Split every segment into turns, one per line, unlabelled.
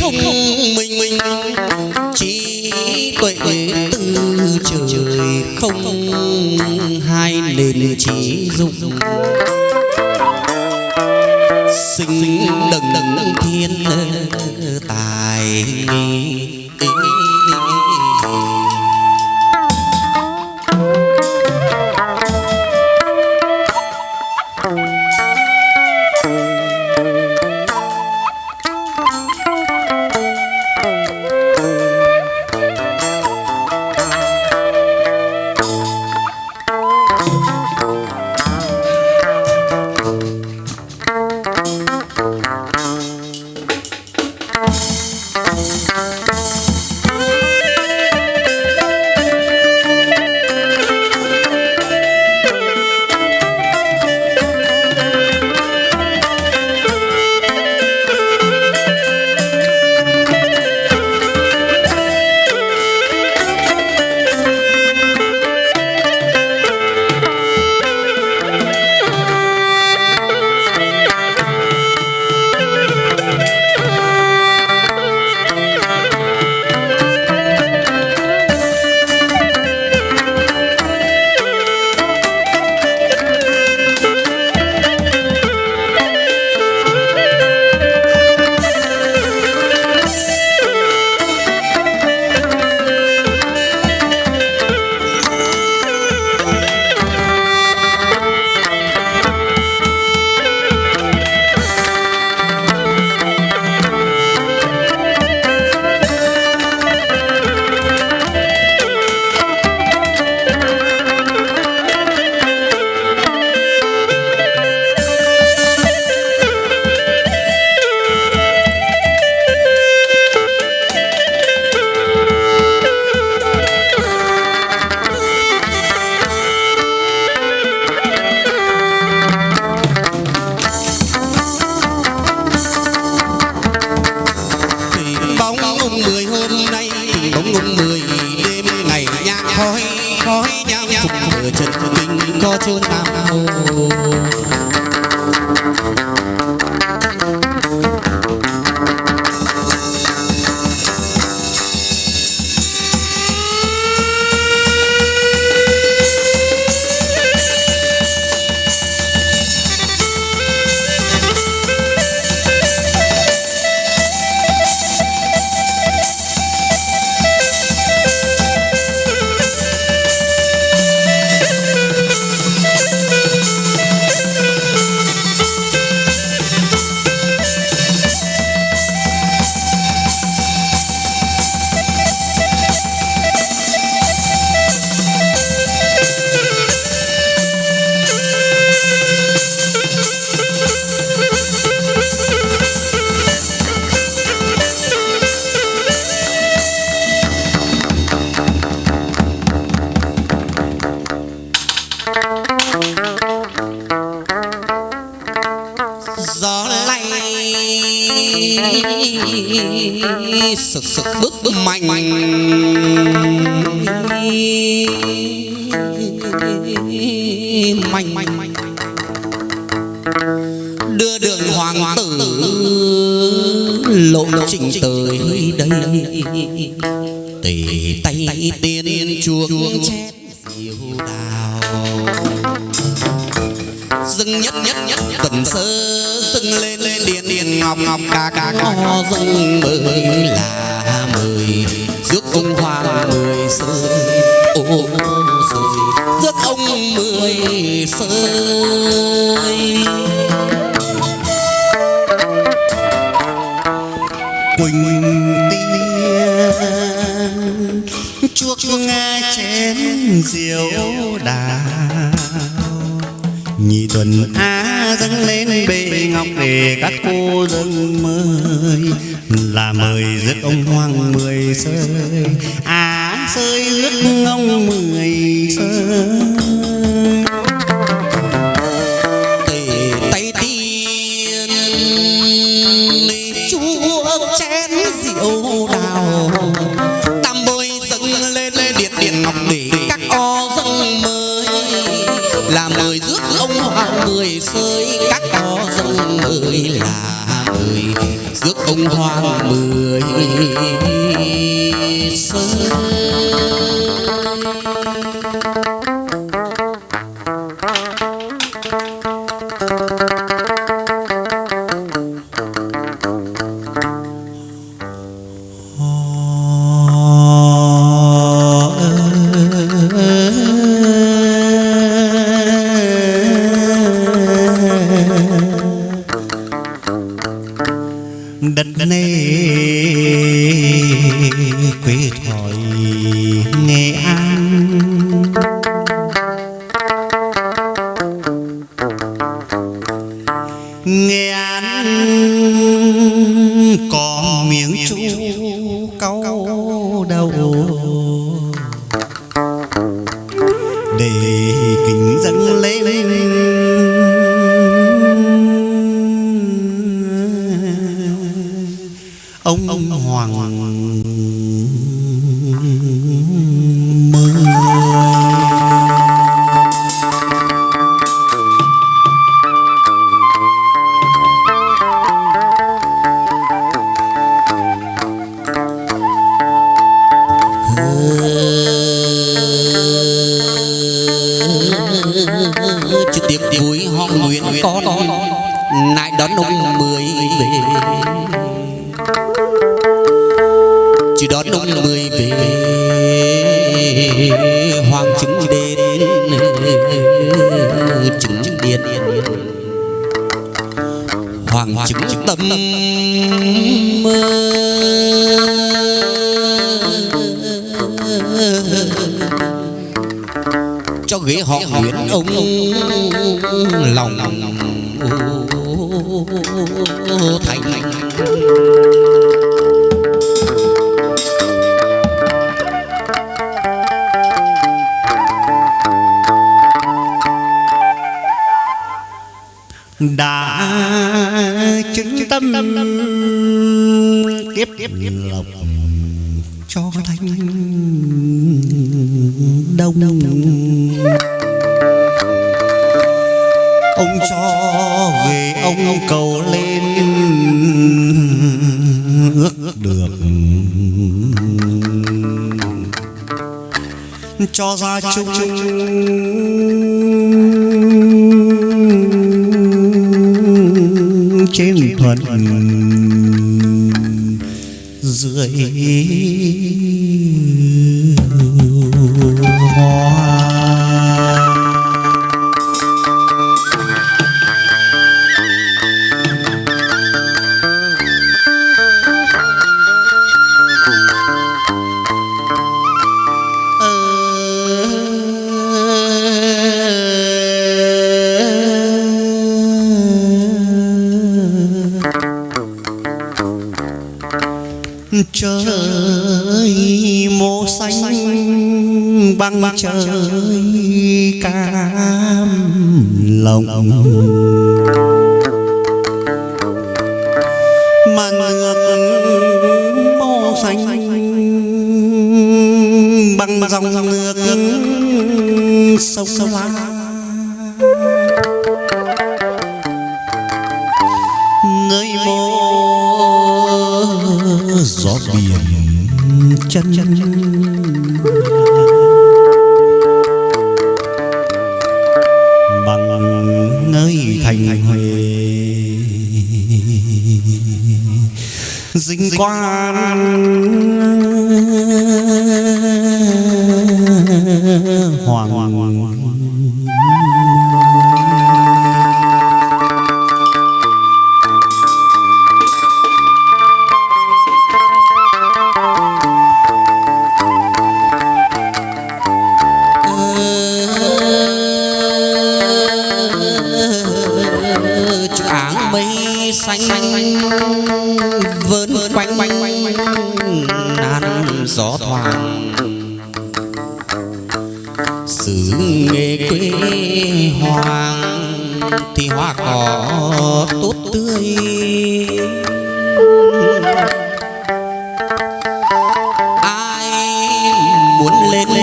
thông minh trí tuệ từ trời không hai nền trí dụng. Sinh đừng đừng thiên tài mạnh mạnh mạnh đưa đường hoàng tử lộ trình tới đây. Tề tay tiên chuông chén diệu đào. Dừng nhất nhất nhất tần sơ dừng lên ngọc ngọc ca ca. Có dâng mời là mời rước ông hoàng mười sơi ô sơi rước ông mười sơi
quỳnh tiên chuốc nghe chén rượu đà, nhị tuần á dâng lên bệ ngọc về các cô dân mời là mời rước ông hoàng mười sơi. Á sơi rước ông mười sơi.
Hoàng sơi các to dân người là người rước ông hoàng mười.
Quê
thoại. Ghế họ nguyễn ông lòng. Thành.
Đã chứng tâm kiếp lộc cho thanh đông ông cho người ông cầu lên ước được. Cho ra chung. Trên thuận. Dưới sông la nơi mô gió biển chân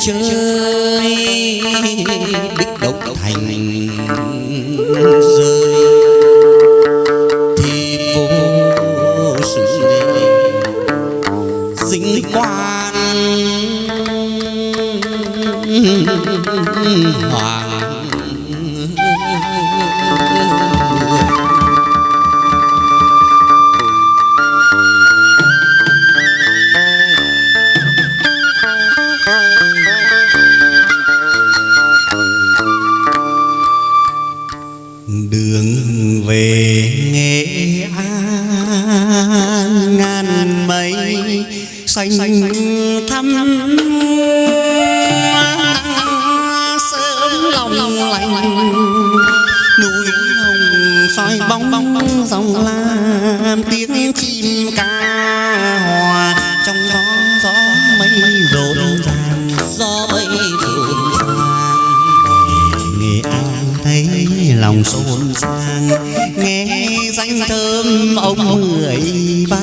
chơi. Đích động thành.
Về nghệ an ngàn mây xanh thắm, sớm lòng lành. Núi hồng soi bóng bóng dòng lam tiếng chim ca hòa trong gió gió mây rộn ràng
gió mây rộn ràng
nghệ an thấy lòng xôn ông mười ba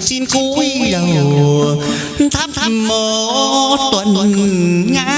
xin cúi đầu thắp một tuần
ngã.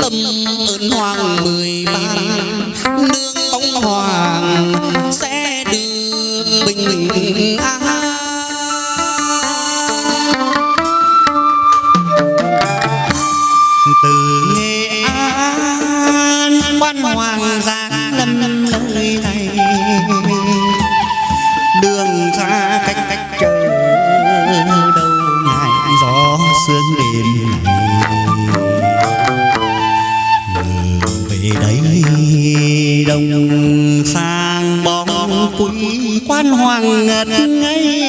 Tâm ơn hoàng mười ba nương bóng hoàng sẽ
quan hoàng ngất ngây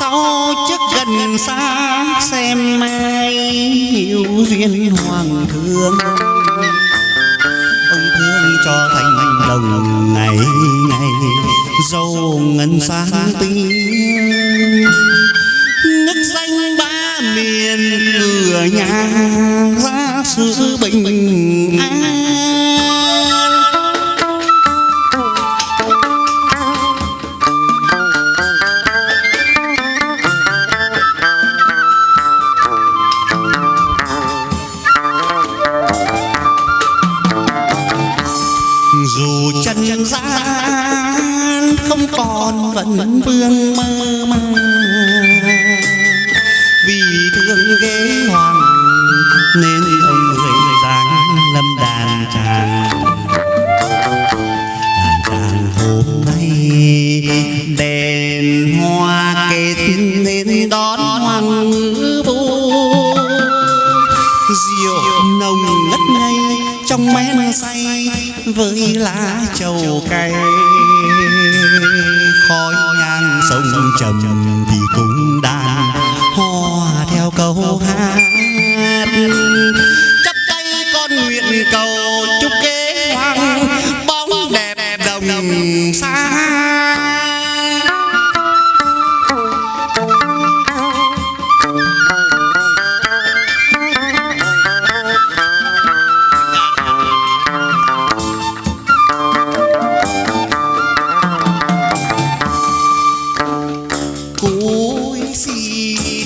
sau chức gần xa xem ai hiểu duyên hoàng thương ông thương cho thành đồng ngày ngày, dâu ngân sáng tiếng nước danh ba miền cửa nhà, ra sự bình an. Lá trầu cay khói nhang sông trầm thì cũng đàn hò theo câu hát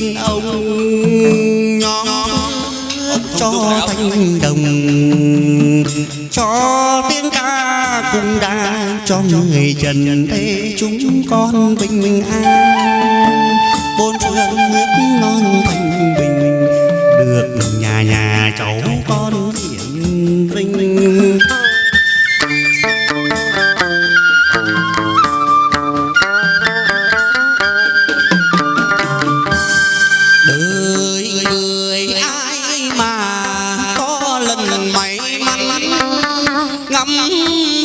xin ông nhóm cho thanh đồng cho tiếng ca cũng đã cho người trần thế chúng con bình an
ngắm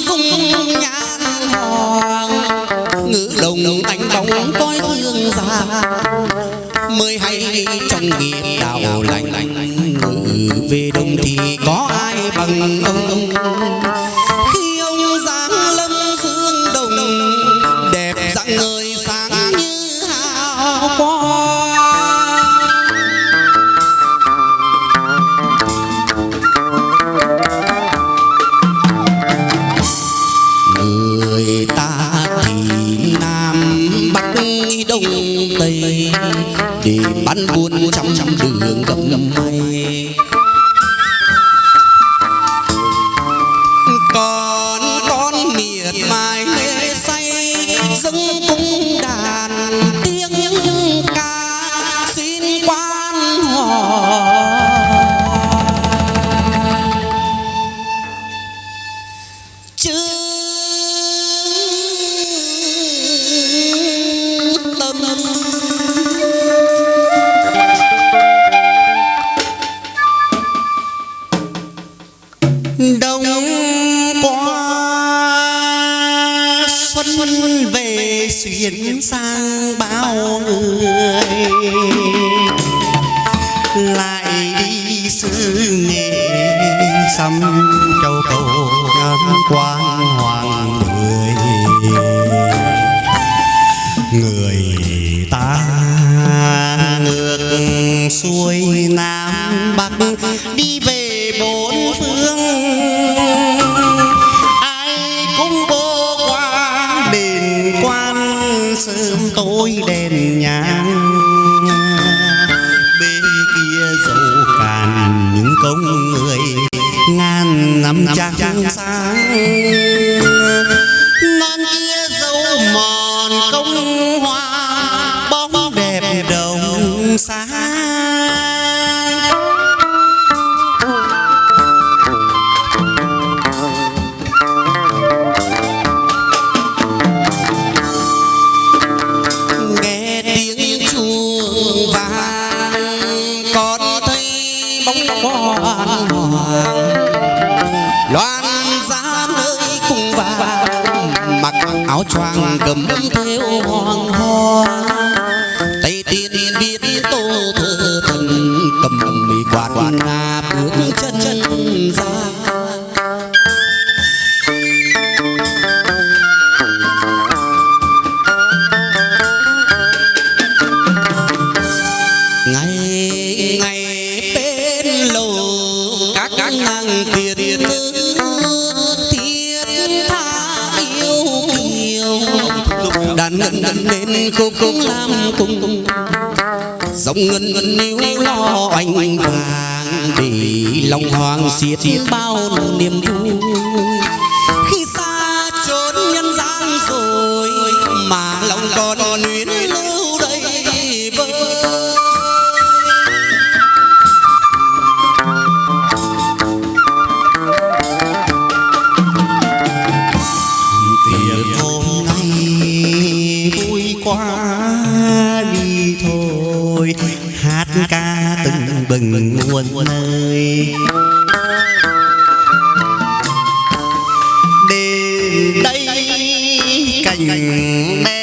dung nhan hoàng. Ngữ đồng tánh bóng coi thương già mới hay trong nghiệp đạo lành, ngự về đông thì có ai bằng ông? Tây. Để bán buôn trăm trăm đường gầm mây
đông qua xuân về xuyên sang bao người. Lại đi xứ nghệ xăm châu cầu ngắm quan hoàng người. Người ta ngược xuôi nam sớm tối đèn nhang bên kia dầu càn những công người ngàn năm trăng sáng.
Cầm theo hoàng hoa. Tay tiên viết tô thơ thần cầm mì quạt ngà đàn ngân ngân lên khúc khúc làm cùng dòng ngân ngân níu lo oanh oanh vàng để lòng hoàng xiết bao niềm vui.
Bừng muôn nơi đến đây cảnh đẹp